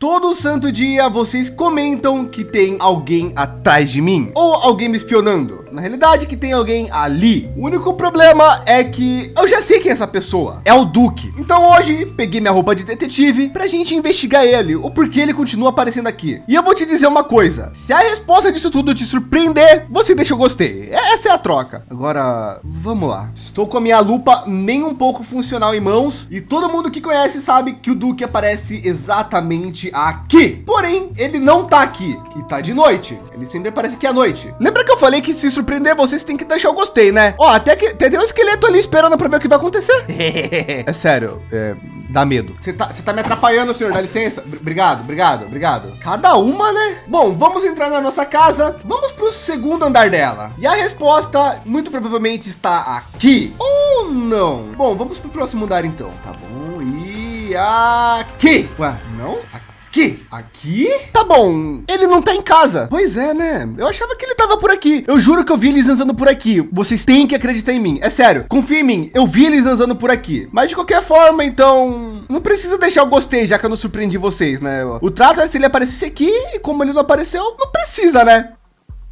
Todo santo dia vocês comentam que tem alguém atrás de mim ou alguém me espionando. Na realidade, que tem alguém ali. O único problema é que eu já sei quem é essa pessoa. É o Duque. Então hoje peguei minha roupa de detetive para a gente investigar ele, o porquê ele continua aparecendo aqui. E eu vou te dizer uma coisa: se a resposta disso tudo te surpreender, você deixa eu gostei. Essa é a troca. Agora, vamos lá. Estou com a minha lupa nem um pouco funcional em mãos e todo mundo que conhece sabe que o Duque aparece exatamente aqui. Porém, ele não tá aqui e tá de noite. Ele sempre aparece aqui à noite. Lembra que eu falei que se surpreender vocês tem que deixar o gostei, né? Ó, até que tem um esqueleto ali esperando para ver o que vai acontecer. é sério, é, dá medo. Você tá, tá me atrapalhando, senhor, dá licença. obrigado, obrigado, obrigado. Cada uma, né? Bom, vamos entrar na nossa casa. Vamos pro segundo andar dela. E a resposta muito provavelmente está aqui ou não. Bom, vamos pro próximo andar então, tá bom? E aqui. Ué, não? Aqui. Aqui? Aqui? Tá bom. Ele não tá em casa. Pois é, né? Eu achava que ele tava por aqui. Eu juro que eu vi eles andando por aqui. Vocês têm que acreditar em mim. É sério. Confia em mim. Eu vi eles andando por aqui. Mas de qualquer forma, então... Não precisa deixar o gostei, já que eu não surpreendi vocês, né? O trato é se ele aparecesse aqui e como ele não apareceu, não precisa, né?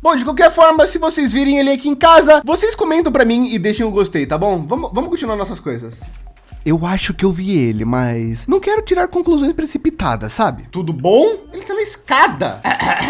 Bom, de qualquer forma, se vocês virem ele aqui em casa, vocês comentam para mim e deixem o um gostei, tá bom? Vamos, vamos continuar nossas coisas. Eu acho que eu vi ele, mas não quero tirar conclusões precipitadas, sabe? Tudo bom? Ele tá na escada.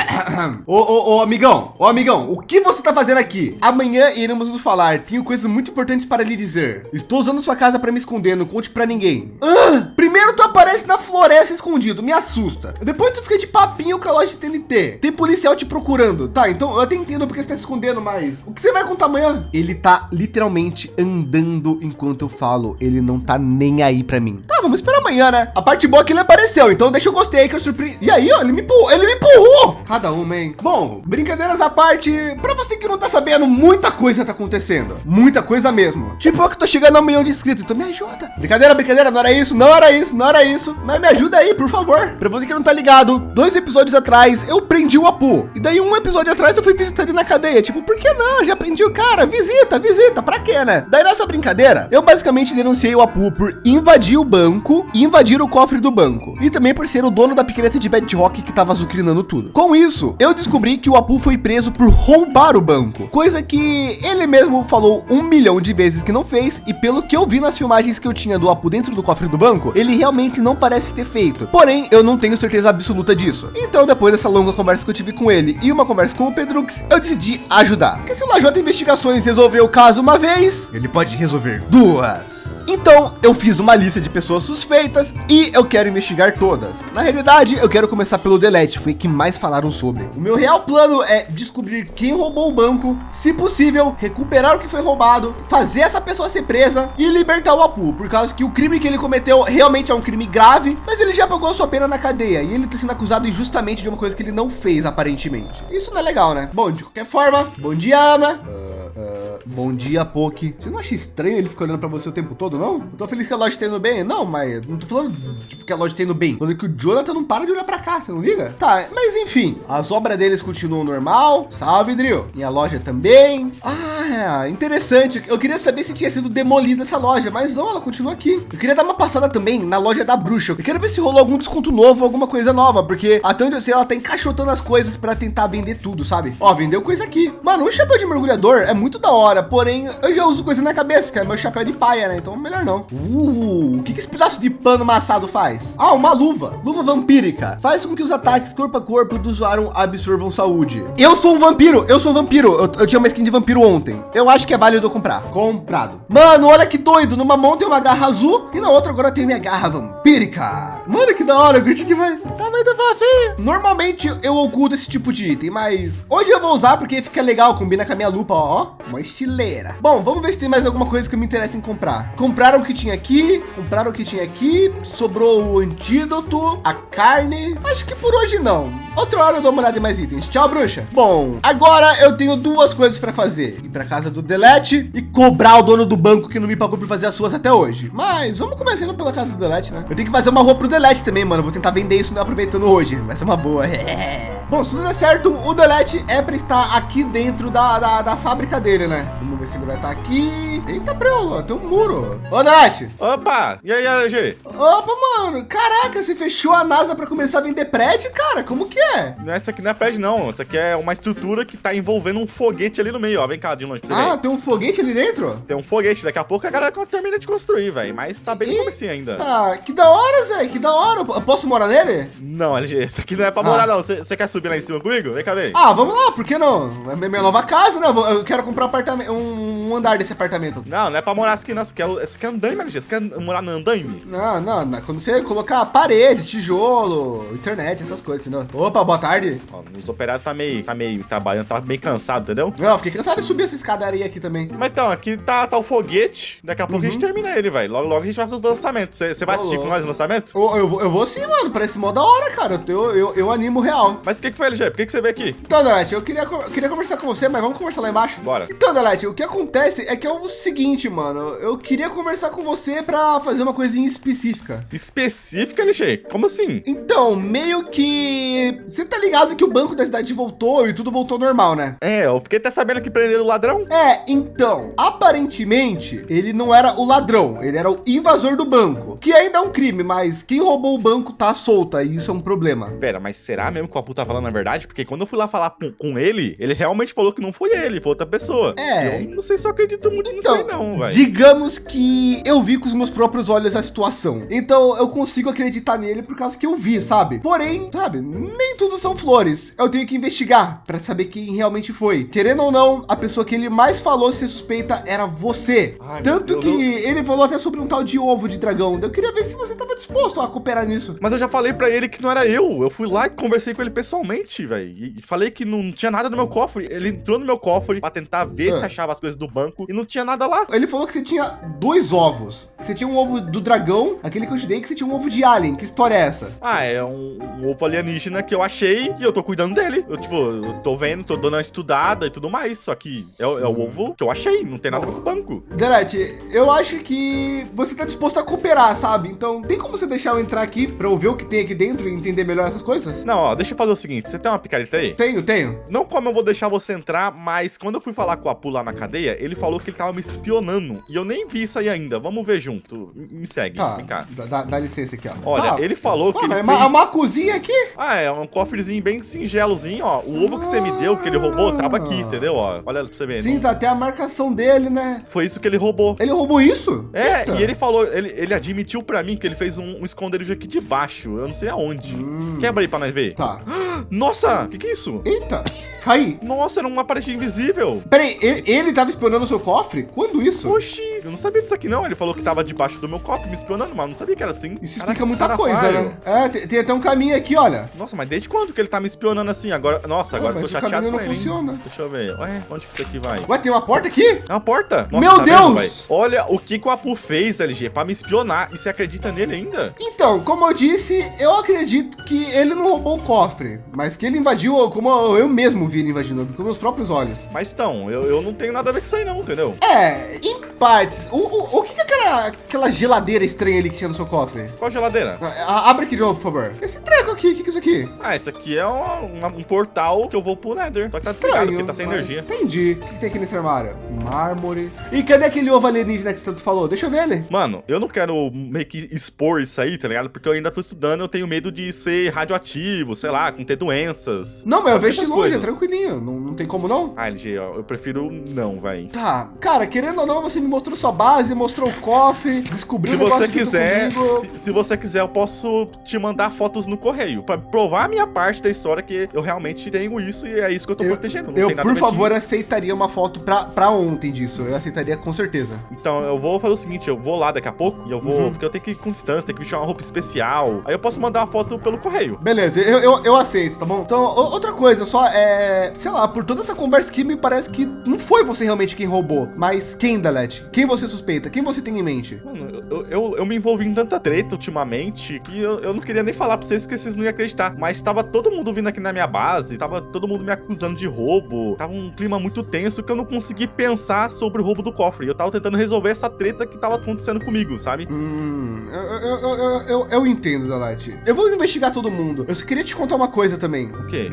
ô, ô, ô, amigão, ô, amigão, o que você tá fazendo aqui? Amanhã iremos nos falar. Tenho coisas muito importantes para lhe dizer. Estou usando sua casa para me esconder, não conte para ninguém. Ah, primeiro tu aparece na floresta escondido, me assusta. Depois tu fica de papinho com a loja de TNT. Tem policial te procurando. Tá, então eu até entendo porque você tá se escondendo, mas o que você vai contar amanhã? Ele tá literalmente andando enquanto eu falo. Ele não tá nem aí para mim. Tá, vamos esperar amanhã, né? A parte boa é que ele apareceu, então deixa eu gostei que eu surpreendi. E aí, ó, ele me empurrou, ele me empurrou. Cada uma, hein? Bom, brincadeiras à parte, para você que não tá sabendo, muita coisa tá acontecendo. Muita coisa mesmo. Tipo, eu que tô chegando a um milhão de inscritos, então me ajuda. Brincadeira, brincadeira, não era isso, não era isso, não era isso. Mas me ajuda aí, por favor. Para você que não tá ligado, dois episódios atrás eu prendi o Apu. E daí um episódio atrás eu fui visitar ele na cadeia. Tipo, por que não? Já prendi o cara, visita, visita, pra quê, né? Daí nessa brincadeira, eu basicamente denunciei o Apu por invadir o banco e invadir o cofre do banco. E também por ser o dono da picareta de Bedrock que estava azucrinando tudo. Com isso, eu descobri que o Apu foi preso por roubar o banco. Coisa que ele mesmo falou um milhão de vezes que não fez. E pelo que eu vi nas filmagens que eu tinha do Apu dentro do cofre do banco, ele realmente não parece ter feito. Porém, eu não tenho certeza absoluta disso. Então, depois dessa longa conversa que eu tive com ele e uma conversa com o Pedrux, eu decidi ajudar. Porque se o Lajota Investigações resolveu o caso uma vez, ele pode resolver duas. Então eu fiz uma lista de pessoas suspeitas e eu quero investigar todas. Na realidade, eu quero começar pelo Delete, foi que mais falaram sobre. O meu real plano é descobrir quem roubou o banco, se possível, recuperar o que foi roubado, fazer essa pessoa ser presa e libertar o Apu, por causa que o crime que ele cometeu realmente é um crime grave, mas ele já pagou a sua pena na cadeia e ele está sendo acusado injustamente de uma coisa que ele não fez aparentemente. Isso não é legal, né? Bom, de qualquer forma, bom dia, Ana. Uh, uh, bom dia, Poki. Você não acha estranho ele ficar olhando para você o tempo todo? não? Eu tô feliz que a loja tá indo bem. Não, mas não tô falando tipo, que a loja tá indo bem. Tô falando que o Jonathan não para de olhar pra cá, você não liga? Tá, mas enfim, as obras deles continuam normal. Salve, Drill. E a loja também. Ah, interessante. Eu queria saber se tinha sido demolida essa loja, mas não, ela continua aqui. Eu queria dar uma passada também na loja da bruxa. Eu quero ver se rolou algum desconto novo, alguma coisa nova, porque até onde eu sei, ela tá encaixotando as coisas para tentar vender tudo, sabe? Ó, vendeu coisa aqui. Mano, o chapéu de mergulhador é muito da hora, porém eu já uso coisa na cabeça, que é meu chapéu de paia, né? Então melhor não. Uh, o que, que esse pedaço de pano amassado faz? Ah, uma luva. Luva vampírica. Faz com que os ataques corpo a corpo do usuário absorvam saúde. Eu sou um vampiro. Eu sou um vampiro. Eu, eu tinha uma skin de vampiro ontem. Eu acho que é válido comprar. Comprado. Mano, olha que doido. Numa mão tem uma garra azul e na outra agora tem minha garra vampírica. Mano, que da hora. Eu curti demais. Tá muito fofinho. Normalmente eu oculto esse tipo de item, mas hoje eu vou usar porque fica legal. Combina com a minha lupa, ó. Uma estileira. Bom, vamos ver se tem mais alguma coisa que me interessa em comprar. Compraram o que tinha aqui, compraram o que tinha aqui, sobrou o antídoto, a carne. Acho que por hoje não. Outra hora eu dou uma olhada em mais itens. Tchau, bruxa. Bom, agora eu tenho duas coisas para fazer. Ir para casa do Delete e cobrar o dono do banco que não me pagou por fazer as suas até hoje. Mas vamos começando pela casa do Delete, né? Eu tenho que fazer uma roupa pro Delete também, mano. Vou tentar vender isso aproveitando hoje. Vai ser uma boa. Bom, se tudo der certo, o Delete é para estar aqui dentro da, da, da, fábrica dele, né? Vamos ver se ele vai estar aqui. Eita, preula, tem um muro. Ô, Delete. Opa, e aí, LG? Opa, mano. Caraca, você fechou a NASA para começar a vender prédio, cara? Como que é? Essa aqui não é prédio, não. Essa aqui é uma estrutura que tá envolvendo um foguete ali no meio, ó. Vem cá, de longe pra você Ah, ver. tem um foguete ali dentro? Tem um foguete. Daqui a pouco a galera termina de construir, velho. Mas tá bem no começo ainda. Tá, que da hora, Zé. Que da hora. Eu posso morar nele? Não, LG. Isso aqui não é pra morar, ah. não. Você quer subir lá em cima comigo? Vem cá, vem. Ah, vamos lá. Por que não? É minha nova casa, né? Eu quero comprar um apartamento, um andar desse apartamento. Não, não é pra morar aqui, não. Você quer, você quer andaime, LG? Você quer morar no andaime? Não, não, não. Quando você colocar parede, tijolo, internet, essas coisas, entendeu? Opa, boa tarde. Ó, os operários tá meio, tá meio trabalhando, tá meio cansado, entendeu? Não, fiquei cansado de subir essa escadaria aqui também. Mas então, aqui tá, tá o foguete. Daqui a pouco uhum. a gente uhum. termina ele, vai. Logo, logo a gente vai fazer os lançamentos. Você vai assistir com nós o lançamento? Eu, eu, eu, vou sim, mano. Parece mó da hora, cara. Eu, eu, eu animo real. Mas que, que foi, LG? Por que, que você veio aqui? Então, Delete, eu queria, queria conversar com você, mas vamos conversar lá embaixo? Bora. Então, Delete, o que acontece é que é o seguinte, mano. Eu queria conversar com você pra fazer uma coisinha específica. Específica, LG? Como assim? Então, meio que... Você tá ligado que o banco da cidade voltou e tudo voltou normal, né? É, eu fiquei até sabendo que prenderam o ladrão. É, então, aparentemente, ele não era o ladrão, ele era o invasor do banco, que ainda é um crime, mas quem roubou o banco tá solta e isso é um problema. Pera, mas será mesmo que o Apu tá falando a verdade? Porque quando eu fui lá falar com, ele, ele realmente falou que não foi ele, foi outra pessoa. É. Eu não sei se eu acredito muito então, nisso aí não, velho. Digamos que eu vi com os meus próprios olhos a situação. Então eu consigo acreditar nele por causa que eu vi, sabe? Porém, sabe, nem tudo são flores. Eu tenho que investigar para saber quem realmente foi. Querendo ou não, a pessoa que ele mais falou ser suspeita era você. Ai, Tanto que ele falou até sobre um tal de ovo de dragão. Eu queria ver se você estava disposto a cooperar nisso. Mas eu já falei para ele que não era eu. Eu fui lá e conversei com ele pessoalmente, velho. E falei que não tinha nada no meu cofre. Ele entrou no meu cofre para tentar ver ah. se achava as coisas do banco e não tinha nada lá. Ele falou que você tinha dois ovos. Você tinha um ovo do dragão, aquele que eu te dei, que você tinha um ovo de alien. Que história é essa? Ah, é um, um ovo alienígena que eu achei e eu tô cuidando dele. Eu, tipo, eu tô vendo, tô dando uma estudada e tudo mais. Só que é, é o ovo que eu achei. Não tem nada a ver com o banco. Delete, eu acho que você tá disposto a cooperar, sabe? Então tem como você deixar eu entrar aqui para eu ver o que tem aqui dentro e entender melhor essas coisas? Não, ó, deixa eu fazer o seguinte. Você tem uma picareta aí? Tenho, tenho. Não como eu vou deixar você entrar, mas quando eu fui falar com o Apu lá na cadeia, ele falou que ele tava me espionando. E eu nem vi isso aí ainda. Vamos ver junto. Me segue. Tá, vem cá. Dá, dá licença aqui, ó. Olha, tá. ele falou que ele é fez... uma cozinha aqui? Ah, é um cofrezinho bem singelozinho, ó. O ovo que você me deu, que ele roubou, tava aqui, entendeu? Ó, olha pra você ver. Sim, não... tá até a marcação dele, né? Foi isso que ele roubou. Ele roubou isso? É, Eita. e ele falou, ele, ele admitiu pra mim que ele fez um, um esconderijo aqui de baixo. Eu não sei aonde. Hum. Quebra aí pra nós ver. Tá. Nossa, o que que é isso? Eita, cai. Nossa, era uma parede invisível. Peraí, ele, ele tava espionando o seu cofre? Quando isso? Oxi, eu não sabia disso aqui não. Ele falou que tava debaixo do meu cofre me espionando, mas não sabia que era assim. Isso explica Caraca, muita coisa, né? É, tem, tem, até um caminho aqui, olha. Nossa, mas desde quando que ele tá me espionando assim? Agora, nossa, agora ah, eu tô chateado com ele. Funciona. Deixa eu ver. Ué, onde que isso aqui vai? Ué, tem uma porta aqui? É uma porta. Nossa, Meu tá Deus! Vendo, olha o que, que o Apu fez, LG, pra me espionar. E você acredita nele ainda? Então, como eu disse, eu acredito que ele não roubou o cofre, mas que ele invadiu, como eu mesmo vi ele invadindo, com meus próprios olhos. Mas então, eu, eu não tenho nada a ver com isso aí não, entendeu? É, em partes. O, o, o que é aquela, aquela geladeira estranha ali que tinha no seu cofre? Qual geladeira? abre aqui de novo, por favor. Esse treco aqui, o que, que é isso aqui? Ah, esse aqui é um, um, portal que eu vou pro Nether. Só que tá desligado, porque tá sem energia. Entendi. O que, que tem aqui nesse armário? Mármore. E cadê aquele ovo alienígena que você tanto falou? Deixa eu ver ele. Mano, eu não quero meio que expor isso aí, tá ligado? Porque eu ainda tô estudando, eu tenho medo de ser radioativo, sei lá, com ter doenças. Não, mas eu vejo de longe, é tranquilinho. Não, não tem como não. Ah, LG, eu prefiro não, vai. Tá. Cara, querendo ou não, você me mostrou sua base, mostrou o cofre, descobriu Se você quiser, se, se, você quiser, eu posso te mandar fotos no correio para provar a minha parte da história que eu realmente tenho isso e é isso que eu tô eu, protegendo. eu, por favor, aceitaria uma foto pra, pra ontem disso. Eu aceitaria com certeza. Então, eu vou fazer o seguinte, eu vou lá daqui a pouco e eu vou, uhum. porque eu tenho que ir com distância, tenho que vestir uma roupa especial. Aí eu posso mandar uma foto pelo correio. Beleza, eu, eu, eu aceito, tá bom? Então, outra coisa, só é, sei lá, por toda essa conversa aqui, me parece que não foi você realmente quem roubou, mas quem, Delete? Quem você suspeita? Quem você tem em mente? Mano, eu, eu, eu me envolvi em tanta treta ultimamente que eu, eu não queria nem falar pra vocês porque vocês não iam acreditar. Mas tava todo mundo vindo aqui na minha base, tava todo mundo me acusando de roubo, tava um clima muito tenso que eu não consegui pensar sobre o roubo do cofre. Eu tava tentando resolver essa treta que tava acontecendo comigo, sabe? Hum, eu, eu, eu, eu, eu entendo, Dalate. Eu vou investigar todo mundo. Eu só queria te contar uma coisa também. O quê?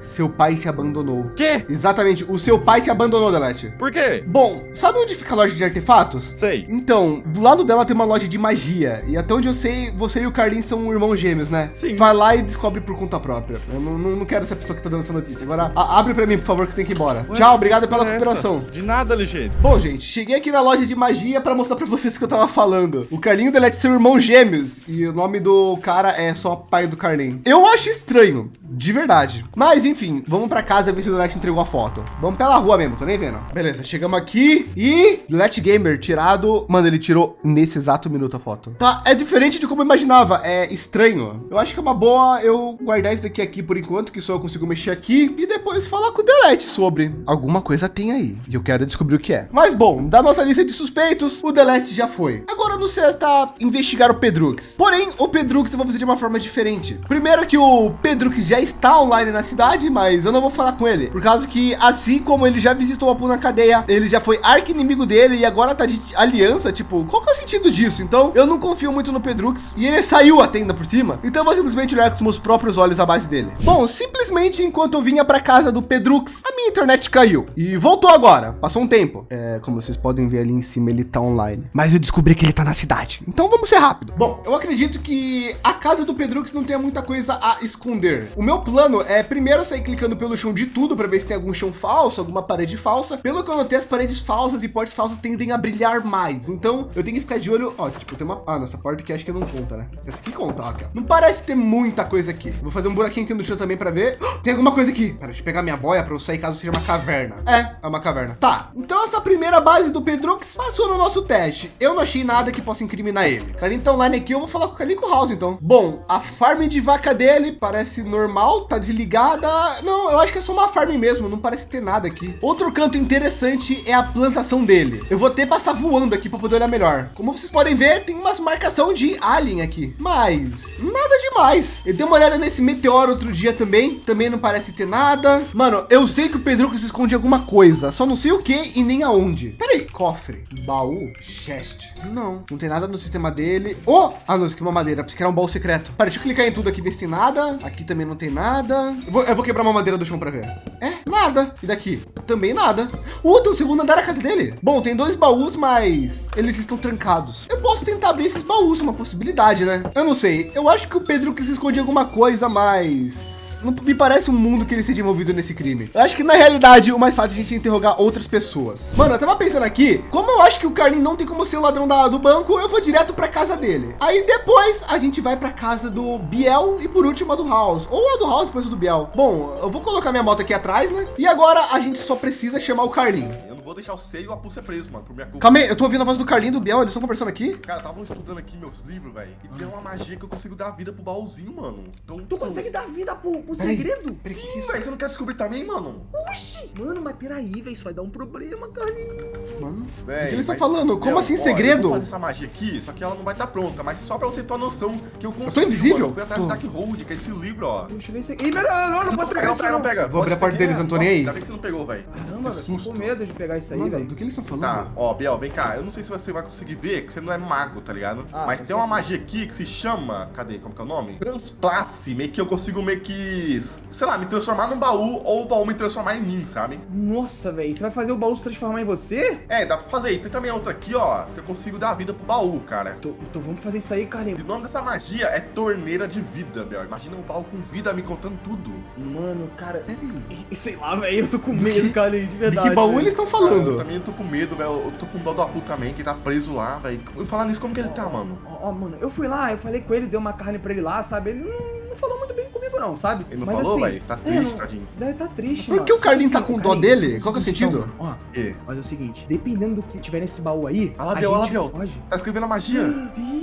Seu pai te abandonou. Quê? Exatamente, o seu pai te abandonou, Dalate. Por quê? Bom, sabe onde fica a loja de artefatos? Sei. Então, do lado dela tem uma loja de magia. E até onde eu sei, você e o Carlinhos são irmãos gêmeos, né? Sim. Vai lá e descobre por conta própria. Eu não, não, não quero ser a pessoa que tá dando essa notícia. Agora, a- abre pra mim, por favor, que eu tenho que ir embora. Ué, Tchau, obrigado pela é essa? cooperação. De nada, LG. Bom, gente, cheguei aqui na loja de magia para mostrar para vocês o que eu tava falando. O Carlinho Delete são irmãos gêmeos e o nome do cara é só pai do Carlinho. Eu acho estranho, de verdade. Mas enfim, vamos para casa ver se o Delete entregou a foto. Vamos pela rua mesmo, tô nem vendo. Beleza, chegamos aqui e Delete Gamer tirado. Mano, ele tirou nesse exato minuto a foto. Tá, é diferente de como eu imaginava, é estranho. Eu acho que é uma boa eu guardar isso daqui aqui por enquanto, que só eu consigo mexer aqui e depois falar com o Delete sobre alguma coisa tem aí. E eu quero descobrir o que é. Mas bom, da nossa lista de suspeitos, o Delete já foi. Agora no está investigar o Pedrux. Porém, o Pedrux eu vou fazer de uma forma diferente. Primeiro que o Pedrux já está online na cidade, mas eu não vou falar com ele. Por causa que, assim como ele já visitou o Apu na cadeia, ele já foi arqui-inimigo dele e agora tá de aliança, tipo, qual que é o sentido disso? Então, eu não confio muito no Pedrux e ele saiu a tenda por cima. Então, eu vou simplesmente olhar com os meus próprios olhos a base dele. Bom, simplesmente enquanto eu vinha para casa do Pedrux, a minha internet caiu e voltou agora. Passou um tempo. É, como vocês podem ver ali em cima, ele tá online. Mas eu descobri que ele tá na cidade. Então vamos ser rápido. Bom, eu acredito que a casa do Pedrux não tenha muita coisa a esconder. O meu plano é primeiro sair clicando pelo chão de tudo para ver se tem algum chão falso, alguma parede falsa. Pelo que eu notei, as paredes falsas e portas falsas tendem a brilhar mais. Então eu tenho que ficar de olho. Ó, tipo, tem uma. Ah, nossa porta que acho que não conta, né? Essa aqui conta, ó, aqui, ó. Não parece ter muita coisa aqui. Vou fazer um buraquinho aqui no chão também para ver. Tem alguma coisa aqui. Pera, deixa eu pegar minha boia para eu sair caso seja uma caverna. É, é uma caverna. Tá. Então essa primeira base do Pedrux passou no nosso teste. Eu não achei nada que possa incriminar ele. Carlinho tá online aqui, eu vou falar com o Carlinho House, então. Bom, a farm de vaca dele parece normal, tá desligada. Não, eu acho que é só uma farm mesmo, não parece ter nada aqui. Outro canto interessante é a plantação dele. Eu vou ter que passar voando aqui para poder olhar melhor. Como vocês podem ver, tem umas marcação de alien aqui, mas nada demais. Eu dei uma olhada nesse meteoro outro dia também, também não parece ter nada. Mano, eu sei que o Pedro se esconde alguma coisa, só não sei o que e nem aonde. Peraí, cofre, baú, chest. Não, não tem nada no sistema dele. Oh, ah, não, isso aqui é uma madeira, porque era um baú secreto. Pera, deixa eu clicar em tudo aqui, ver se tem nada. Aqui também não tem nada. Eu vou, eu vou quebrar uma madeira do chão para ver. É, nada. E daqui? Também nada. Uh, tem o segundo andar da casa dele. Bom, tem dois baús, mas eles estão trancados. Eu posso tentar abrir esses baús, uma possibilidade, né? Eu não sei. Eu acho que o Pedro quis esconder alguma coisa, mas não me parece um mundo que ele seja envolvido nesse crime. Eu acho que na realidade o mais fácil é a gente interrogar outras pessoas. Mano, eu tava pensando aqui, como eu acho que o Carlinho não tem como ser o ladrão da, do banco, eu vou direto pra casa dele. Aí depois a gente vai pra casa do Biel e por último a do House. Ou a do House depois do Biel. Bom, eu vou colocar minha moto aqui atrás, né? E agora a gente só precisa chamar o Carlinho. Eu não vou deixar o Sei e o Apu ser preso, mano, por minha culpa. Calma aí, eu tô ouvindo a voz do Carlinho e do Biel, eles estão conversando aqui. Cara, estavam estudando aqui meus livros, velho. E tem uma magia que eu consigo dar vida pro baúzinho, mano. Então, Tu consegue dar vida pro, pro Peraí. segredo? Peraí, é Sim, isso? velho. Você não quer descobrir também, mano? Oxi! Mano, mas peraí, velho, isso vai dar um problema, Carlinhos. Mano, Véi, que eles estão falando? Como assim, ó, Eu segredo? vou fazer essa magia aqui, só que ela não vai estar pronta. Mas só pra você ter uma noção que eu consigo. tô invisível? mano. Eu fui atrás Tô. do Darkhold, que é esse livro, ó. Deixa eu ver aqui. Ih, pera, não, não posso Pega, pegar não não não. pega. Vou abrir a ser deles, que- não tô nem aí. Ainda bem que você não pegou, velho. Caramba, velho, tô com medo de pegar isso aí, Mano, velho. do que eles estão falando? Tá, ó, Biel, vem cá. Eu não sei se você vai conseguir ver, que você não é mago, tá ligado? Ah, Mas tem uma magia aqui que se chama. Cadê? Como que é o nome? Transplace. Meio que eu consigo meio que. Sei lá, me transformar num baú ou o baú me transformar em mim, sabe? Nossa, velho, você vai fazer o baú se transformar em você? É, dá pra fazer. E tem também outra aqui, ó, que eu consigo dar vida pro baú, cara. Então, então vamos fazer isso aí, E Carlinhos. o nome dessa magia é Torneira de Vida, Biel. Imagina um baú com vida me contando tudo. Mano, cara, e- e sei lá, velho, eu tô com medo, Carlinhos, de De verdade. que baú velho. eles estão Cara, eu falando? também tô com medo, velho. Eu tô com dó do Apu também, que tá preso lá, velho. E falar nisso, como que ele tá, mano? Ó, ó, mano, eu fui lá, eu falei com ele, dei uma carne pra ele lá, sabe? Ele não, não falou muito bem comigo, não, sabe? Ele não Mas falou, assim, velho? Tá é, triste, não- tadinho. Deve tá triste, Por mano. que o Carlinho Só tá com dó Carlinhos, dele? Qual que é o sentido? então, Ó, E? Mas é o seguinte, dependendo do que tiver nesse baú aí, Olha lá, a Biel, olha lá, gente Biel. foge. Tá escrevendo a magia. Meu Deus!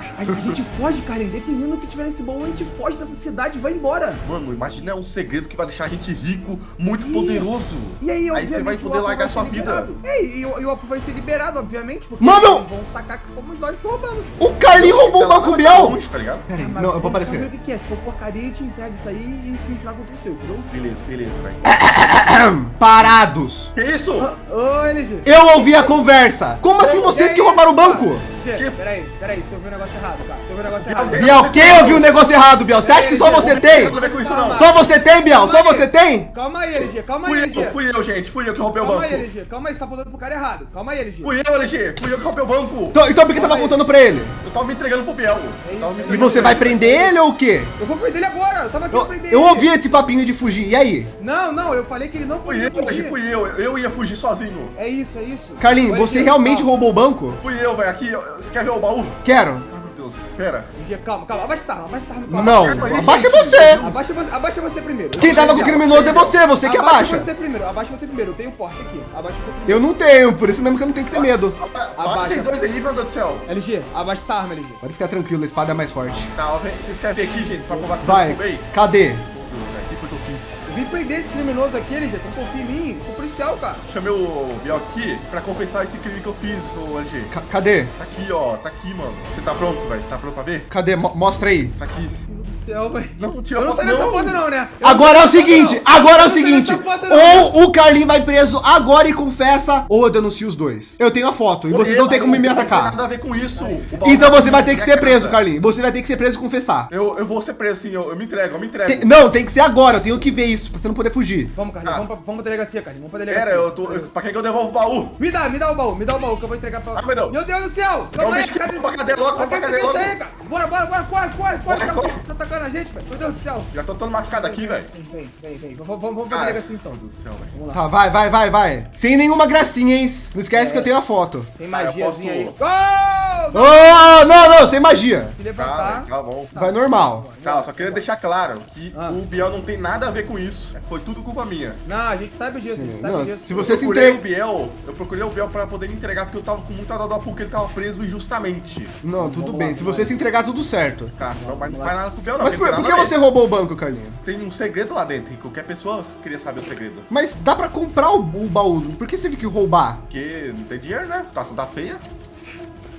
Roubamos. A, a gente foge, Carlinhos. Dependendo do que tiver nesse baú, a gente foge dessa cidade e vai embora. Mano, imagina um segredo que vai deixar a gente rico, muito Ih. poderoso. E aí, Aí você vai poder largar vai sua vida. É, e, o- e o Apo vai ser liberado, obviamente, porque Mano! vão sacar que fomos nós que roubamos. O Carlinho roubou o lá Banco longe, tá ligado? Mas não, eu vou aparecer. o que que é. Se for porcaria, a gente entrega isso aí e contra o seu, entendeu? Beleza, beleza, velho. Parados. Que isso? Ah, Ô, LG. Eu ouvi a conversa. Como assim vocês que roubaram o banco? Che, peraí, peraí, você ouviu um negócio errado, cara. Você ouviu um negócio errado. Biel, quem ouviu o negócio errado, Biel? Você acha que só você tem? Só você tem, Biel? Só você tem? Calma aí, LG, calma aí, Fui LG. eu, fui eu, gente. Fui eu que roubei o Calma banco. aí, LG, calma aí, você tá apontando pro cara errado. Calma aí, LG. Fui eu, LG. Fui eu que roubei o banco. Então, então por que você tava contando pra ele? Eu tava me entregando pro Biel. É Eu E você vai prender ele ou o quê? Eu vou prender ele agora, eu tava aqui Eu, pra prender eu ele. ouvi esse papinho de fugir. E aí? Não, não, eu falei que ele não Fui podia eu, LG. Fui eu. Eu ia fugir sozinho. É isso, é isso. Carlinhos, você realmente calma. roubou o banco? Fui eu, velho. Aqui, você quer ver o baú? Quero. Ai, meu Deus. Pera. LG, calma, calma, abaixa essa arma, abaixa essa arma. calma. Não, aí, abaixa gente. você. Abaixa, você- abaixa você primeiro. Quem tava com o criminoso é você, você que abaixa. Abaixa você primeiro, abaixa você primeiro. Eu tenho porte aqui. Abaixa você primeiro. Eu não tenho, por isso mesmo que eu não tenho que ter medo. Baixa Abaixa. vocês dois aí, meu Deus do céu. LG, abaixa essa arma, LG. Pode ficar tranquilo, a espada é mais forte. Tá, vocês querem ver aqui, gente, pra provar que eu Vai, cadê? Vim prender esse criminoso aqui, LG. Então confia em mim. Sou policial, cara. Chamei o Biel aqui pra confessar esse crime que eu fiz, ô LG. Ca- cadê? Tá aqui, ó. Tá aqui, mano. Você tá pronto, velho? Você tá pronto pra ver? Cadê? Mo- mostra aí. Tá aqui. Céu, velho. Não, tira Eu não foto, saio dessa foto, não, né? Eu não Agora é o foto, seguinte, não. agora é o seguinte, foto, ou o Carlinho vai preso agora e confessa, ou eu denuncio os dois. Eu tenho a foto, e vocês não tem como me Não tem atacar. nada a ver com isso. Então tá você vai ter que minha ser preso, casa. Carlinho. Você vai ter que ser preso e confessar. Eu, eu vou ser preso, sim. Eu, eu me entrego, eu me entrego. Tem- não, tem que ser agora, eu tenho que ver isso, pra você não poder fugir. Vamos, Carlinhos, Ah. vamos, pra, vamos pra delegacia, Carlinhos. Vamos pra delegacia. Pera, eu tô. eu- pra quem que eu devolvo o baú? Me dá, me dá o baú, me dá o baú que eu vou entregar pra. Ah, meu Deus. Meu Deus do céu! Não, Calma aí, cadê vamos pra esse- cadeia logo, pra esse cadeia logo. Bora, bora, bora, corre, corre, corre! Corre, Tá- corre. Gente, velho. Meu Deus do céu. Já tô todo machucado aqui, velho. Vem, vem, vem, vem. Vamos, pra delegacia então. Meu Deus do céu, velho. Tá, vai, vai, vai, vai. Sem nenhuma gracinha, hein? Não esquece que eu tenho a foto. Magiazinha aí. posso- Gol! Oh, não, não, sem magia. Se Tá, levantar. tá bom. Vai normal. Tá, eu só queria deixar claro que Ah. o Biel não tem nada a ver com isso. Foi tudo culpa minha. Não, a gente sabe disso, a gente sabe Não, disso. se você eu se procurei entrega. o Biel, eu procurei o Biel pra poder me entregar porque eu tava com muita dó porque ele tava preso injustamente. Não, tudo Vamos bem. lá, Se você lá. se entregar, tudo certo. Tá, não, mas não faz nada com o Biel, não. Mas por, por que você roubou o banco, Carlinho? Tem um segredo lá dentro, e qualquer pessoa queria saber o segredo. Mas dá pra comprar o, o baú. Por que você teve que roubar? Porque não tem dinheiro, né? Tá, tá feia.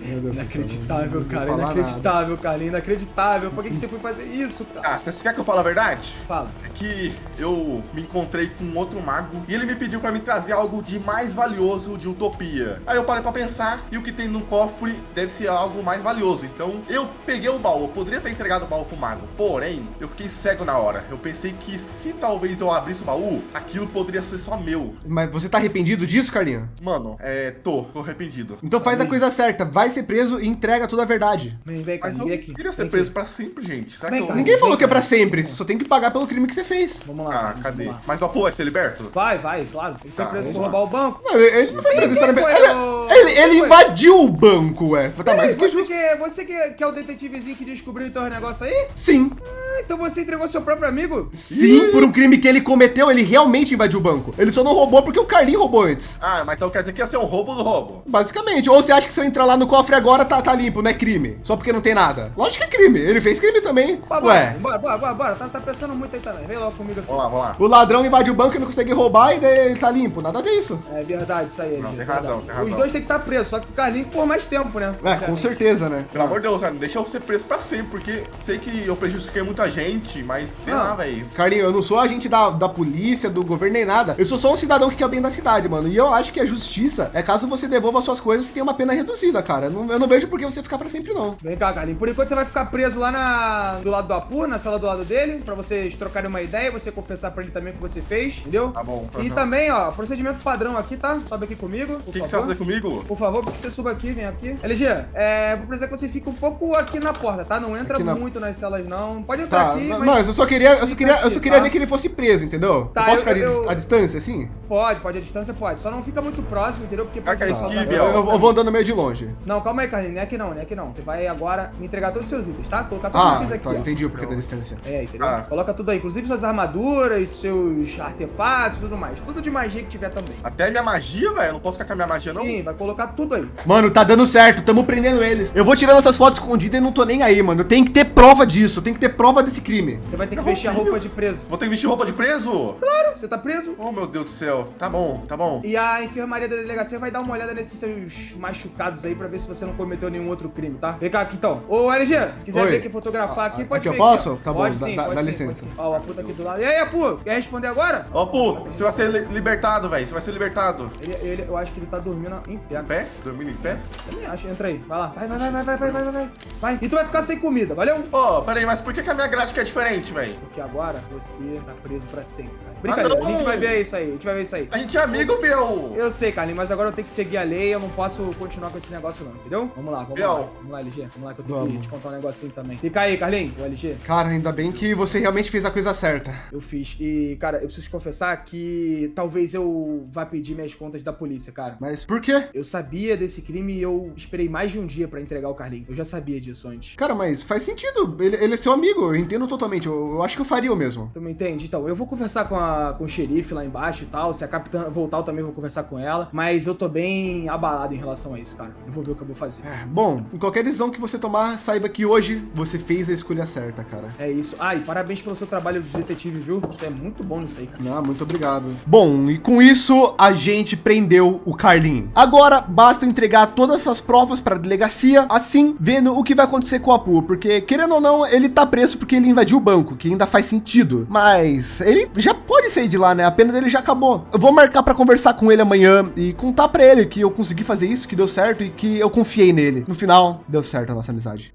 Inacreditável, cara. Inacreditável, Carlinhos. Inacreditável. Por que, que você foi fazer isso, cara? Ah, você quer que eu fale a verdade? Fala. É que eu me encontrei com outro mago e ele me pediu pra me trazer algo de mais valioso de Utopia. Aí eu parei pra pensar e o que tem no cofre deve ser algo mais valioso. Então eu peguei o baú, eu poderia ter entregado o baú pro mago, porém eu fiquei cego na hora. Eu pensei que se talvez eu abrisse o baú, aquilo poderia ser só meu. Mas você tá arrependido disso, Carlinho? Mano, é, tô, tô arrependido. Então faz a coisa certa. Vai ser preso e entrega toda a verdade. Vem, vem, Mas eu Vem aqui. queria ser Vem preso aqui. pra sempre, gente. Será Vem que eu... cá. Ninguém falou vem, que é pra sempre. Você só tem que pagar pelo crime que você fez. Vamos lá. Ah, vamos cadê? lá. Mas o Apu vai ser liberto? Vai, vai, claro. Ele foi Tá, preso por roubar o banco. Não, ele não foi preso necessariamente. Ele, o- ele- ele foi? invadiu o banco, ué. Tá mais do que você, justo. que, você que, que é o detetivezinho que descobriu então os negócios aí? Sim. Ah, então você entregou seu próprio amigo? Sim, por um crime que ele cometeu, ele realmente invadiu o banco. Ele só não roubou porque o Carlinho roubou antes. Ah, mas então quer dizer que ia ser um roubo do roubo? Basicamente. Ou você acha que se eu entrar lá no cofre agora tá, tá limpo, não é crime? Só porque não tem nada. Lógico que é crime. Ele fez crime também. Bora, Ué. bora, bora, bora, bora. Tá, tá pensando muito aí também. Vem logo comigo aqui. Vamos lá, vamos lá. O ladrão invade o banco e não consegue roubar e daí ele tá limpo. Nada a ver isso. É verdade, isso aí. Não, gente, tem razão, tem razão. Os dois tem que estar presos, só que o Carlinhos por mais tempo, né? É, com certeza, né? Pelo amor de Deus, não deixa eu ser preso pra sempre, porque sei que eu prejudiquei muita gente, mas sei Ah. lá, velho. Carlinho, eu não sou agente da, da polícia, do governo nem nada. Eu sou só um cidadão que quer bem da cidade, mano. E eu acho que a justiça é caso você devolva suas coisas e tenha uma pena reduzida, cara. Eu não, eu não vejo por que você ficar pra sempre, não. Vem cá, Carlinhos. Por enquanto você vai ficar preso lá na... do lado do Apu, na sala do lado dele, pra vocês trocarem uma ideia, você confessar pra ele também o que você fez, entendeu? Tá bom. E também, ó, procedimento padrão aqui, tá? Sobe aqui comigo, por O que, que você vai fazer comigo? Por favor, preciso que você suba aqui, vem aqui. LG, é, vou precisar que você fique um pouco aqui na porta, tá? Não entra na- muito nas celas, não. Pode entrar Tá, aqui, não, mas... eu só queria, eu só queria, eu aqui, só queria tá? ver que ele fosse preso, entendeu? Tá, eu posso eu- ficar eu- à distância, assim? Pode, pode, a distância pode. Só não fica muito próximo, entendeu? Porque pode esquive, dano. Eu, eu- eu vou andando meio de longe. Não, calma aí, Carlinhos. Não é aqui não, não é aqui não. Você vai agora me entregar todos os seus itens, tá? Colocar todos os Ah, itens aqui, tá, ó. entendi o porquê da distância. É, entendeu? Ah. Coloca tudo aí, inclusive suas armaduras, seus artefatos, tudo mais. Tudo de magia que tiver também. Até minha magia, velho. Eu não posso ficar com a minha magia, não? Sim, vai colocar tudo aí. Mano, tá dando certo, tamo prendendo eles. Eu vou tirando essas fotos escondidas e não tô nem aí, mano. Eu tenho que ter prova disso, eu tenho que ter prova desse crime. Você vai ter que Eu vestir a roubei. roupa de preso. Vou ter que vestir roupa de preso? Você tá preso? Oh, meu Deus do céu. Tá bom, tá bom. E a enfermaria da delegacia vai dar uma olhada nesses seus machucados aí pra ver se você não cometeu nenhum outro crime, tá? Vem cá aqui então. Ô, LG, se quiser Oi. vir aqui fotografar aqui, ah, pode aqui eu posso? Aqui, tá bom, sim, dá, dá sim, licença. Ó, o Apu tá aqui do lado. E aí, Apu, quer responder agora? Ó, Apu, você vai ser libertado, velho. Você vai ser libertado. Ele, ele, eu acho que ele tá dormindo em pé. Em pé? Dormindo em pé? Também acho. Entra aí, vai lá. Vai, vai, vai, vai, vai, vai, vai, vai. Vai. E tu vai ficar sem comida, valeu? Ô, oh, peraí, mas por que, que a minha grade é diferente, velho? Porque agora você tá preso pra sempre, cara. Ah, Brincadeira, ah, a gente vai ver isso aí, a gente vai ver isso aí. A gente é amigo, meu! Eu sei, Carlinhos, mas agora eu tenho que seguir a lei, eu não posso continuar com esse negócio, não entendeu? Vamos lá, vamos lá. Vamos lá, LG. Vamos lá que eu tenho que Vamos. te contar um negocinho também. Fica aí, Carlinhos, o LG. Cara, ainda bem que você realmente fez a coisa certa. Eu fiz. E, cara, eu preciso te confessar que talvez eu vá pedir minhas contas da polícia, cara. Mas por quê? Eu sabia desse crime e eu esperei mais de um dia pra entregar o Carlinhos. Eu já sabia disso antes. Cara, mas faz sentido. Ele, ele é seu amigo, eu entendo totalmente. Eu, eu acho que eu faria o mesmo. Tu me entende? Então, eu vou conversar com, a, com o xerife lá embaixo e tal. Se a capitã voltar, eu também vou conversar com ela. Mas eu tô bem abalado em relação a isso, cara. Eu vou ver o eu vou fazer. É, bom, em qualquer decisão que você tomar, saiba que hoje você fez a escolha certa, cara. É isso. Ah, e parabéns pelo seu trabalho de detetive, viu? Você é muito bom nisso aí, cara. Ah, muito obrigado. Bom, e com isso a gente prendeu o Carlinho. Agora basta entregar todas essas provas para a delegacia, assim vendo o que vai acontecer com o Apu, porque querendo ou não, ele tá preso porque ele invadiu o banco, que ainda faz sentido. Mas ele já pode sair de lá, né? A pena dele já acabou. Eu vou marcar para conversar com ele amanhã e contar para ele que eu consegui fazer isso, que deu certo e que eu confiei nele. No final, deu certo a nossa amizade.